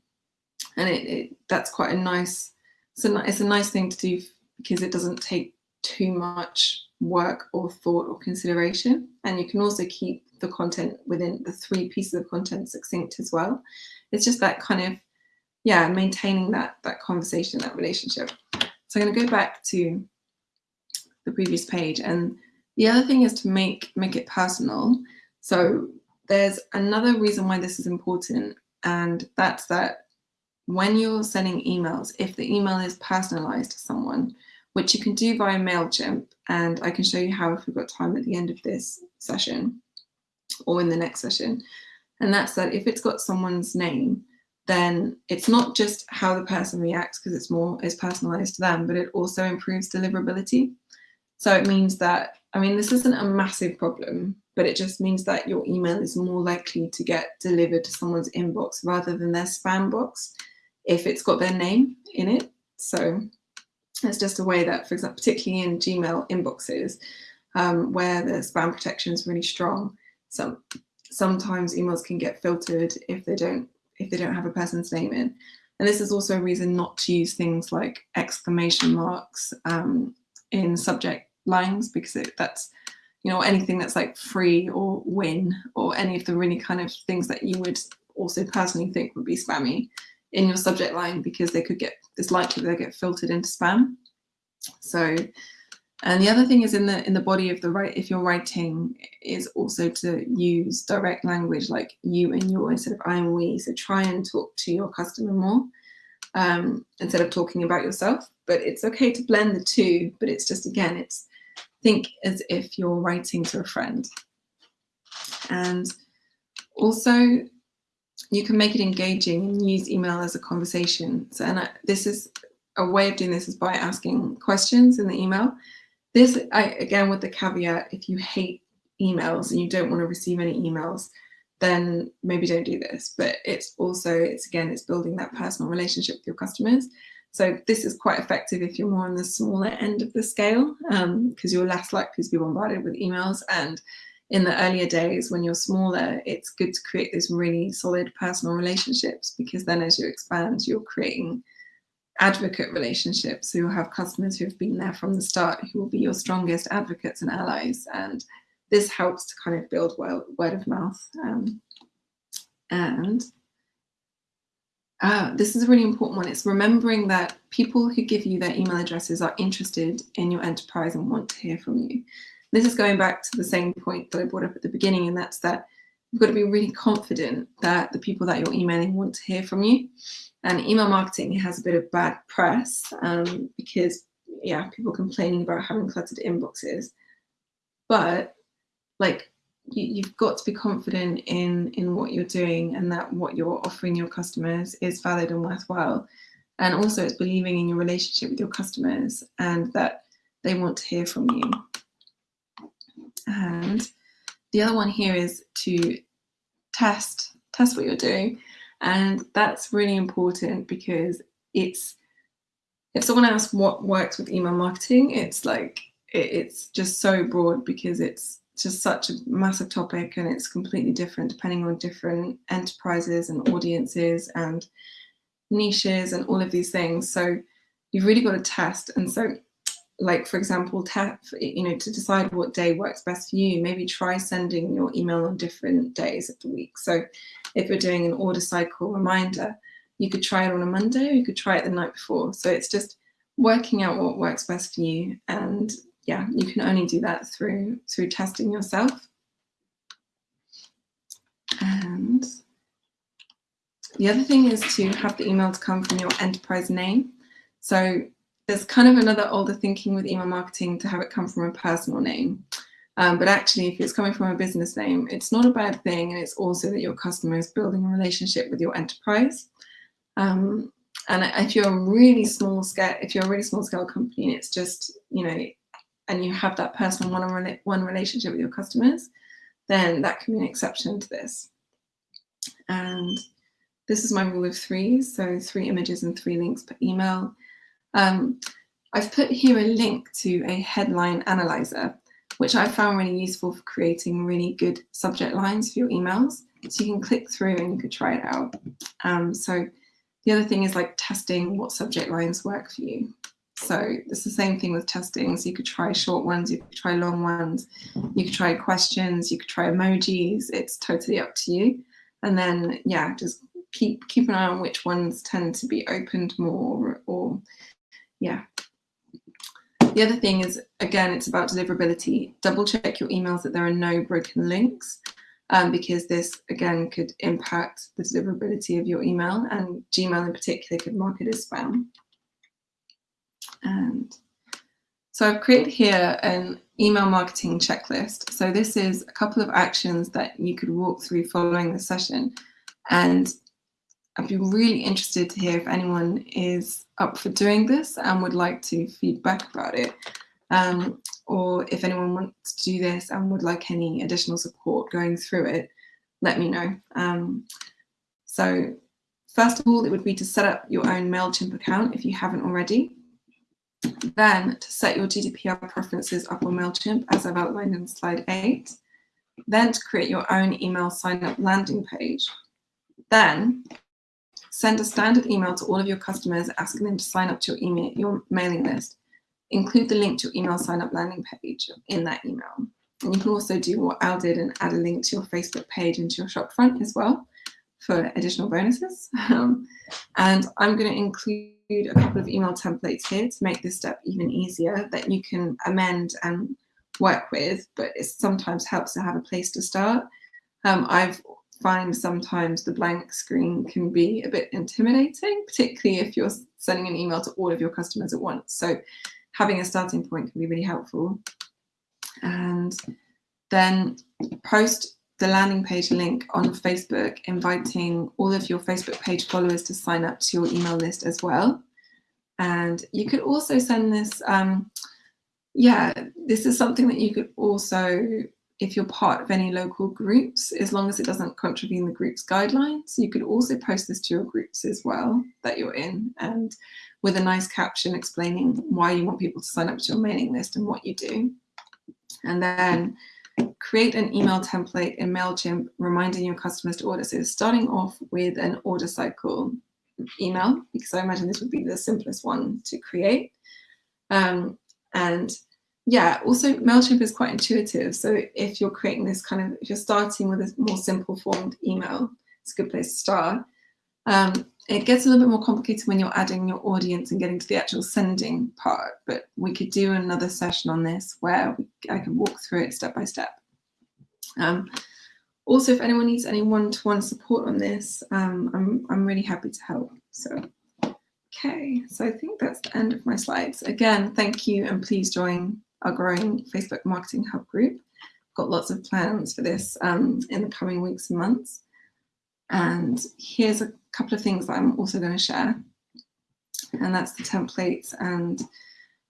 and it, it that's quite a nice it's it's a nice thing to do because it doesn't take too much work or thought or consideration. And you can also keep the content within the three pieces of content succinct as well. It's just that kind of yeah maintaining that that conversation that relationship. So i'm going to go back to the previous page. And the other thing is to make make it personal. So there's another reason why this is important and that's that when you're sending emails, if the email is personalized to someone, which you can do via MailChimp, and I can show you how if we've got time at the end of this session or in the next session, and that's that if it's got someone's name, then it's not just how the person reacts because it's more is personalized to them, but it also improves deliverability. So it means that, I mean, this isn't a massive problem, but it just means that your email is more likely to get delivered to someone's inbox rather than their spam box if it's got their name in it. So it's just a way that, for example, particularly in Gmail inboxes, um, where the spam protection is really strong, some sometimes emails can get filtered if they don't if they don't have a person's name in. And this is also a reason not to use things like exclamation marks um, in subject lines because it, that's you know anything that's like free or win or any of the really kind of things that you would also personally think would be spammy in your subject line because they could get, it's likely they get filtered into spam. So, and the other thing is in the in the body of the right, if you're writing, is also to use direct language like you and your instead of I and we. So try and talk to your customer more um, instead of talking about yourself. But it's okay to blend the two. But it's just again, it's think as if you're writing to a friend. And also you can make it engaging and use email as a conversation. So, and I, this is a way of doing this is by asking questions in the email. This, I, again, with the caveat, if you hate emails and you don't want to receive any emails, then maybe don't do this. But it's also, it's again, it's building that personal relationship with your customers. So this is quite effective if you're more on the smaller end of the scale, because um, you're less likely to be bombarded with emails. And in the earlier days, when you're smaller, it's good to create these really solid personal relationships, because then as you expand, you're creating advocate relationships. So you'll have customers who have been there from the start, who will be your strongest advocates and allies. And this helps to kind of build well, word of mouth. Um, and uh, this is a really important one. It's remembering that people who give you their email addresses are interested in your enterprise and want to hear from you. This is going back to the same point that I brought up at the beginning, and that's that you've got to be really confident that the people that you're emailing want to hear from you. And email marketing has a bit of bad press um, because, yeah, people complaining about having cluttered inboxes. But like you, have got to be confident in in what you're doing and that what you're offering your customers is valid and worthwhile and also it's believing in your relationship with your customers and that they want to hear from you and the other one here is to test test what you're doing and that's really important because it's if someone asks what works with email marketing it's like it, it's just so broad because it's just such a massive topic and it's completely different depending on different enterprises and audiences and niches and all of these things. So you've really got to test. And so like, for example, you know, to decide what day works best for you, maybe try sending your email on different days of the week. So if you're doing an order cycle reminder, you could try it on a Monday or you could try it the night before. So it's just working out what works best for you and yeah, you can only do that through through testing yourself. And the other thing is to have the email to come from your enterprise name. So there's kind of another older thinking with email marketing to have it come from a personal name. Um, but actually, if it's coming from a business name, it's not a bad thing. And it's also that your customer is building a relationship with your enterprise. Um, and if you're a really small scale, if you're a really small scale company, and it's just, you know, and you have that personal one-on-one relationship with your customers, then that can be an exception to this. And this is my rule of three, so three images and three links per email. Um, I've put here a link to a headline analyzer, which I found really useful for creating really good subject lines for your emails. So you can click through and you could try it out. Um, so the other thing is like testing what subject lines work for you. So it's the same thing with testing. So you could try short ones, you could try long ones, you could try questions, you could try emojis. It's totally up to you. And then, yeah, just keep keep an eye on which ones tend to be opened more or, yeah. The other thing is, again, it's about deliverability. Double check your emails that there are no broken links um, because this, again, could impact the deliverability of your email and Gmail in particular could mark it as spam. And so I've created here an email marketing checklist. So this is a couple of actions that you could walk through following the session. And I'd be really interested to hear if anyone is up for doing this and would like to feedback about it. Um, or if anyone wants to do this and would like any additional support going through it, let me know. Um, so first of all, it would be to set up your own MailChimp account if you haven't already. Then to set your GDPR preferences up on MailChimp, as I've outlined in slide eight. Then to create your own email sign-up landing page. Then send a standard email to all of your customers asking them to sign up to your email, your mailing list. Include the link to your email sign-up landing page in that email. And you can also do what Al did and add a link to your Facebook page and to your shop front as well for additional bonuses. Um, and I'm going to include a couple of email templates here to make this step even easier that you can amend and work with, but it sometimes helps to have a place to start. Um, I've find sometimes the blank screen can be a bit intimidating, particularly if you're sending an email to all of your customers at once. So having a starting point can be really helpful. And then post the landing page link on Facebook, inviting all of your Facebook page followers to sign up to your email list as well. And you could also send this, um, yeah, this is something that you could also, if you're part of any local groups, as long as it doesn't contravene the group's guidelines, you could also post this to your groups as well that you're in and with a nice caption explaining why you want people to sign up to your mailing list and what you do. And then create an email template in MailChimp reminding your customers to order. So starting off with an order cycle email, because I imagine this would be the simplest one to create. Um, and yeah, also MailChimp is quite intuitive. So if you're creating this kind of, if you're starting with a more simple formed email, it's a good place to start. Um, it gets a little bit more complicated when you're adding your audience and getting to the actual sending part, but we could do another session on this where I can walk through it step by step. Um, also, if anyone needs any one-to-one support on this, um, I'm, I'm really happy to help. So, okay, so I think that's the end of my slides. Again, thank you and please join our growing Facebook Marketing Hub group. Got lots of plans for this um, in the coming weeks and months. And here's a couple of things that I'm also going to share. And that's the templates. And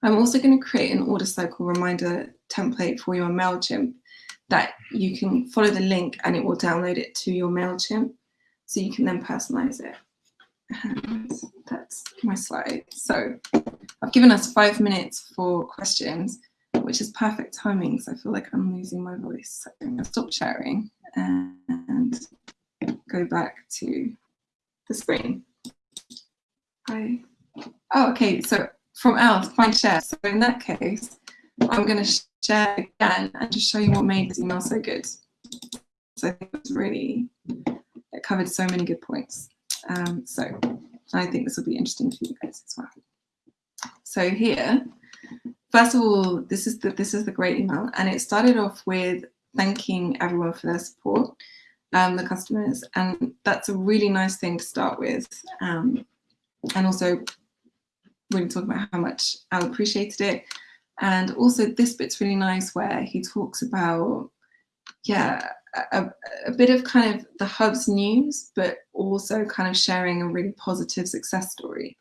I'm also going to create an order cycle reminder template for your MailChimp that you can follow the link and it will download it to your MailChimp. So you can then personalize it. And that's my slide. So I've given us five minutes for questions, which is perfect timing because I feel like I'm losing my voice. So I'm going to stop sharing and go back to the screen. I, oh, okay, so from Al, find share. So in that case, I'm going to share again and just show you what made this email so good. So I think it was really, it covered so many good points. Um, so I think this will be interesting for you guys as well. So here, first of all, this is the, this is the great email. And it started off with thanking everyone for their support um, the customers. And that's a really nice thing to start with. Um, and also really talking about how much Al appreciated it. And also this bit's really nice where he talks about, yeah, a, a, bit of kind of the hub's news, but also kind of sharing a really positive success story.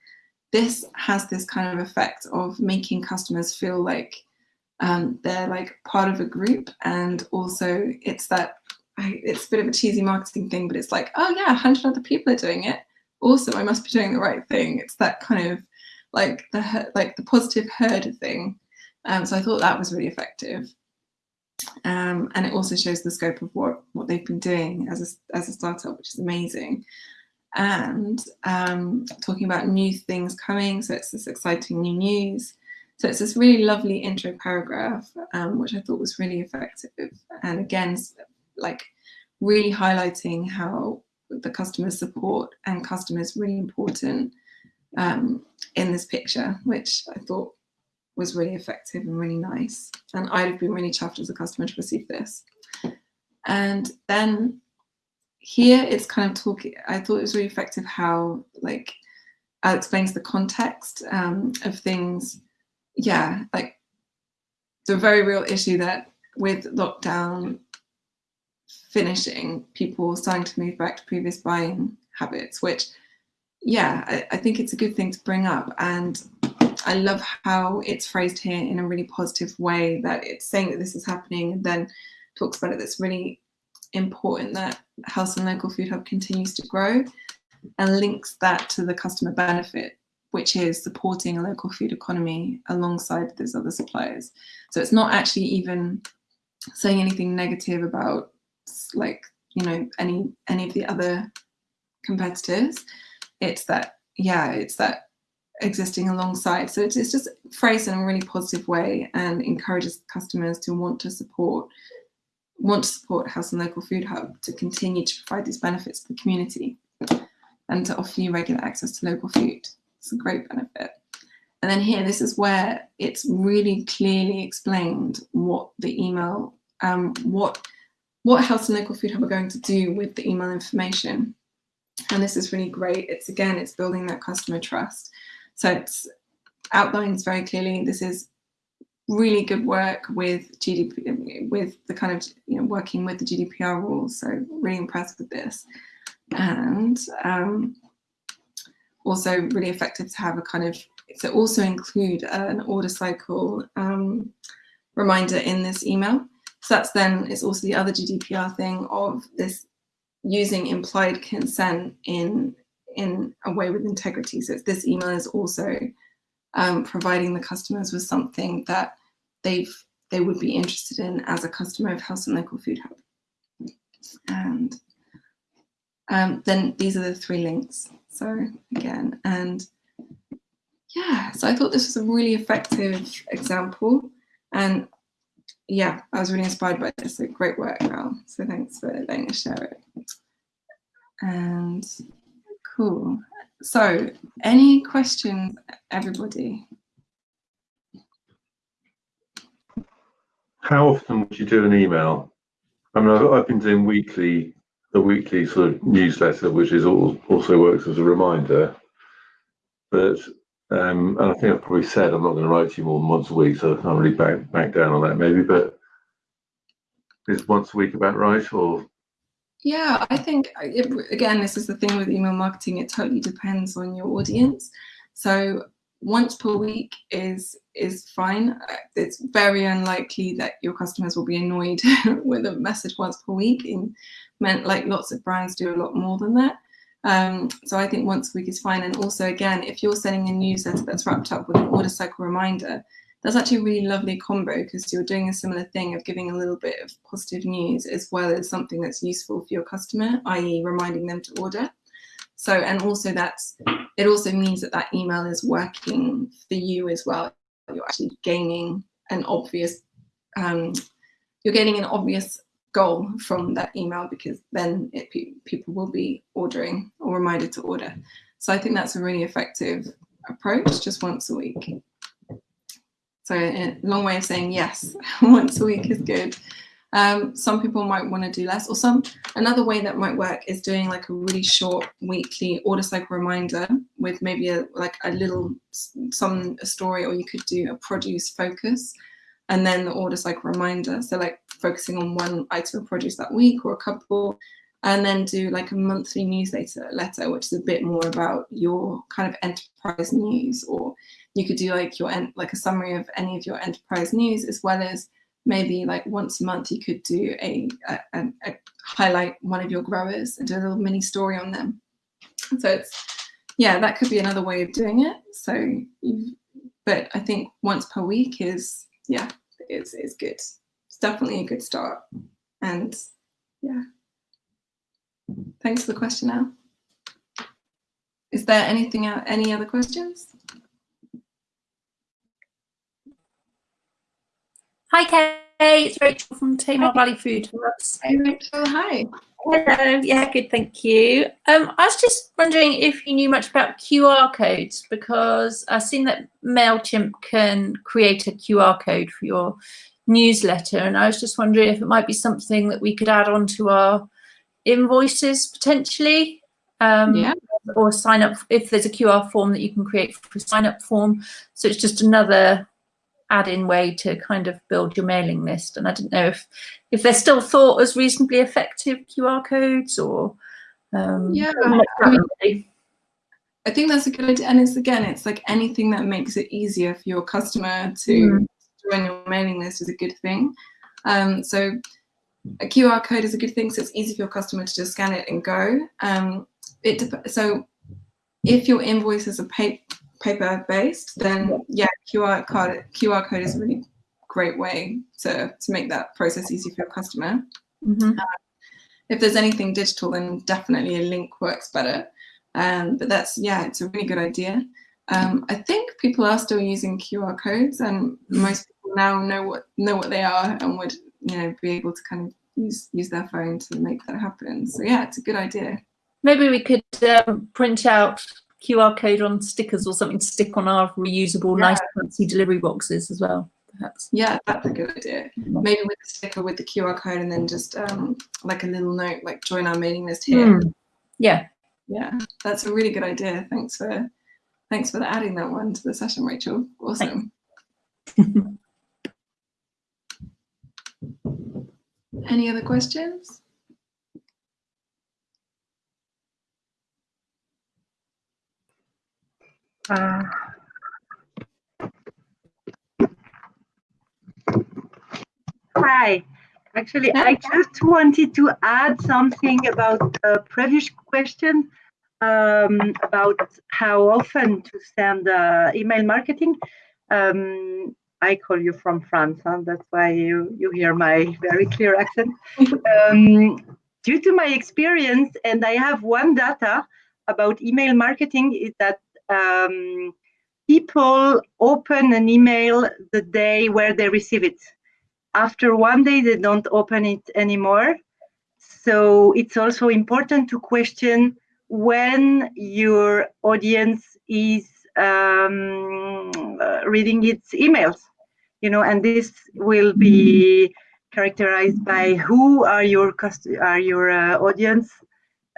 This has this kind of effect of making customers feel like um, they're like part of a group and also it's that it's a bit of a cheesy marketing thing, but it's like, oh yeah, 100 other people are doing it. Awesome, I must be doing the right thing. It's that kind of like the like the positive herd thing. Um, so I thought that was really effective. Um, and it also shows the scope of what what they've been doing as a as a startup, which is amazing. And um, talking about new things coming, so it's this exciting new news. So it's this really lovely intro paragraph, um, which I thought was really effective. And again, like really highlighting how the customer support and customer is really important um, in this picture, which I thought was really effective and really nice. And I'd have been really chuffed as a customer to receive this. And then here it's kind of talking, I thought it was really effective how like Al explains the context um, of things. Yeah, like the very real issue that with lockdown, finishing, people starting to move back to previous buying habits, which, yeah, I, I think it's a good thing to bring up. And I love how it's phrased here in a really positive way that it's saying that this is happening and then talks about it. That's really important that Helston Local Food Hub continues to grow and links that to the customer benefit, which is supporting a local food economy alongside those other suppliers. So it's not actually even saying anything negative about like you know any any of the other competitors it's that yeah it's that existing alongside so it's, it's just phrased in a really positive way and encourages customers to want to support want to support Helston Local Food Hub to continue to provide these benefits to the community and to offer you regular access to local food. It's a great benefit. And then here, this is where it's really clearly explained what the email, um, what what and Local Food Hub are going to do with the email information. And this is really great. It's again, it's building that customer trust. So it's outlines very clearly, this is really good work with GDP, with the kind of, you know, working with the GDPR rules. So really impressed with this. And um, also really effective to have a kind of, to also include an order cycle um, reminder in this email. So that's then, it's also the other GDPR thing of this using implied consent in in a way with integrity. So this email is also um, providing the customers with something that they've they would be interested in as a customer of Helston Local Food Hub. And um, then these are the three links. So again, and yeah, so I thought this was a really effective example. And yeah, I was really inspired by this. So great work, Val. So thanks for letting us share it. And cool. So any questions, everybody? How often would you do an email? I mean, I've, I've been doing weekly, the weekly sort of newsletter, which is all, also works as a reminder. But um, and I think I've probably said I'm not going to write to you more than once a week, so I can't really back back down on that maybe. But is once a week about right, or yeah, I think it, again, this is the thing with email marketing. It totally depends on your audience. So once per week is is fine. Uh, it's very unlikely that your customers will be annoyed with a message once per week. In meant like lots of brands do a lot more than that. Um, so I think once a week is fine. And also, again, if you're sending a newsletter that's wrapped up with an order cycle reminder, that's actually a really lovely combo because you're doing a similar thing of giving a little bit of positive news as well as something that's useful for your customer, i.e. reminding them to order. So, and also that's, it also means that that email is working for you as well. You're actually gaining an obvious, um, you're getting an obvious goal from that email because then it, people will be ordering or reminded to order. So I think that's a really effective approach, just once a week. So a long way of saying yes, once a week is good. Um, some people might want to do less or some another way that might work is doing like a really short weekly order cycle reminder with maybe a like a little some a story or you could do a produce focus and then the order cycle reminder so like focusing on one item of produce that week or a couple and then do like a monthly newsletter letter which is a bit more about your kind of enterprise news or you could do like your like a summary of any of your enterprise news as well as maybe like once a month you could do a, a, a, highlight one of your growers and do a little mini story on them. So it's yeah that could be another way of doing it. So but i think once per week is yeah is is good. It's definitely a good start. And yeah. Thanks for the question now is there anything any other questions Hi, Kay. It's Rachel from Tamar Valley Food Hubs. Hey, Rachel. Hi. Hello. Yeah, good. Thank you. Um, I was just wondering if you knew much about QR codes because I've seen that Mailchimp can create a QR code for your newsletter, and I was just wondering if it might be something that we could add on to our invoices potentially. Um, yeah. Or sign up if there's a QR form that you can create for a sign up form. So it's just another add-in way to kind of build your mailing list. And I didn't know if if they're still thought as reasonably effective QR codes or um, yeah. I, mean, I think that's a good idea. And it's again, it's like anything that makes it easier for your customer to mm. join your mailing list is a good thing. Um, so a QR code is a good thing, so it's easy for your customer to just scan it and go. Um, it so if your invoices are paid paper based, then yeah, QR code QR code is a really great way to to make that process easy for your customer. Mm -hmm. uh, if there's anything digital, then definitely a link works better. Um, but that's yeah, it's a really good idea. Um, I think people are still using QR codes, and most people now know what know what they are and would you know be able to kind of use use their phone to make that happen. So yeah, it's a good idea. Maybe we could um, print out QR code on stickers or something to stick on our reusable, yeah. nice, fancy delivery boxes as well. Perhaps. Yeah, that's a good idea. Mm. Maybe with a sticker with the QR code and then just um, like a little note, like join our mailing list here. Mm. Yeah. Yeah, that's a really good idea. Thanks for thanks for adding that one to the session, Rachel. Awesome. Any other questions? Uh, Hi, actually, I just wanted to add something about the previous question um, about how often to send uh, email marketing. Um, I call you from France, huh? that's why you, you hear my very clear accent. Um, due to my experience, and I have one data about email marketing, is that um, people open an email the day where they receive it. After one day, they don't open it anymore. So it's also important to question when your audience is um, uh, reading its emails, you know, and this will be characterized by who are your are your uh, audience,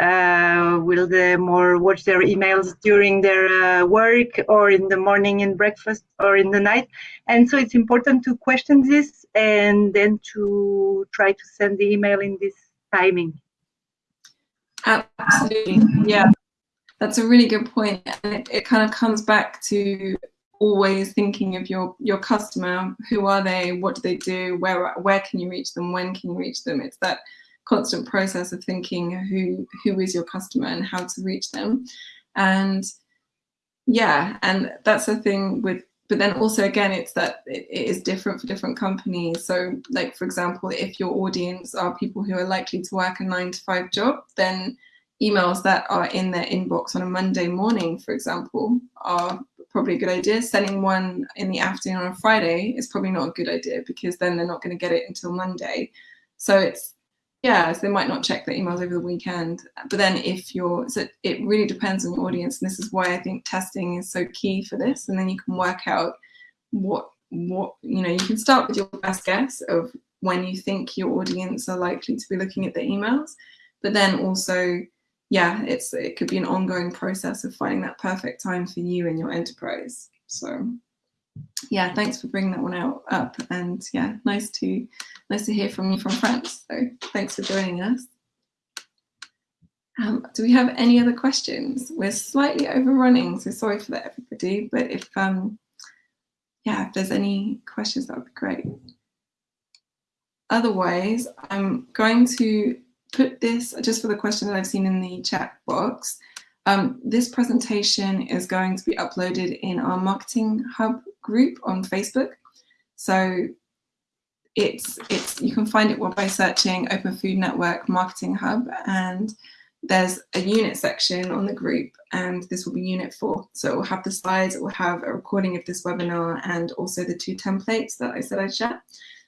uh, will they more watch their emails during their uh, work or in the morning in breakfast or in the night? And so it's important to question this and then to try to send the email in this timing. Absolutely, yeah. That's a really good point. And it, it kind of comes back to always thinking of your your customer. Who are they? What do they do? Where where can you reach them? When can you reach them? It's that constant process of thinking who who is your customer and how to reach them. And yeah and that's the thing with but then also again it's that it, it is different for different companies. So like for example if your audience are people who are likely to work a nine to five job then emails that are in their inbox on a monday morning for example are probably a good idea. Sending one in the afternoon on a friday is probably not a good idea because then they're not going to get it until monday. So it's yeah, so they might not check their emails over the weekend. But then if you're, so it really depends on your audience. And this is why I think testing is so key for this. And then you can work out what, what, you know, you can start with your best guess of when you think your audience are likely to be looking at the emails. But then also, yeah, it's, it could be an ongoing process of finding that perfect time for you and your enterprise. So yeah, thanks for bringing that one out up. And yeah, nice to nice to hear from you from France. So thanks for joining us. Um, do we have any other questions? We're slightly overrunning, so sorry for that, everybody. But if um, yeah, if there's any questions, that would be great. Otherwise, I'm going to put this just for the question that I've seen in the chat box. Um, this presentation is going to be uploaded in our Marketing Hub group on Facebook. So it's it's you can find it by searching Open Food Network Marketing Hub and there's a unit section on the group and this will be unit four. So it will have the slides, it will have a recording of this webinar and also the two templates that I said I'd share.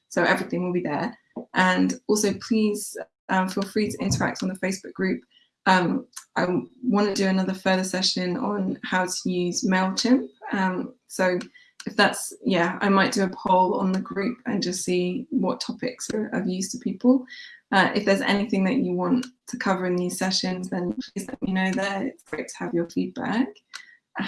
So everything will be there. And also please um, feel free to interact on the Facebook group. Um, I want to do another further session on how to use MailChimp. Um, so if that's, yeah, I might do a poll on the group and just see what topics are of use to people. Uh, if there's anything that you want to cover in these sessions, then please let me know there. It's great to have your feedback.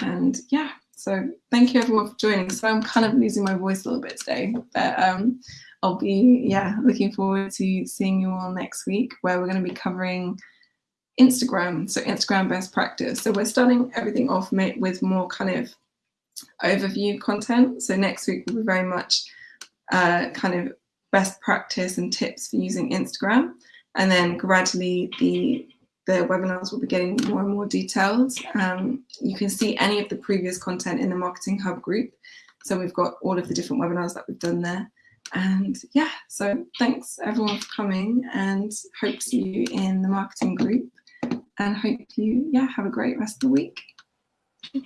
And yeah, so thank you everyone for joining. So I'm kind of losing my voice a little bit today, but um, I'll be, yeah, looking forward to seeing you all next week where we're going to be covering Instagram, so Instagram best practice. So we're starting everything off with more kind of overview content. So next week will be very much uh, kind of best practice and tips for using Instagram. And then gradually the, the webinars will be getting more and more detailed. Um, you can see any of the previous content in the Marketing Hub group. So we've got all of the different webinars that we've done there. And yeah, so thanks everyone for coming and hope to see you in the marketing group and hope you yeah have a great rest of the week.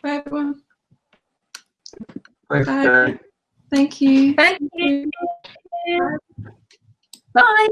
Bye everyone. Thanks, Bye. Thank you. Thank you. Bye.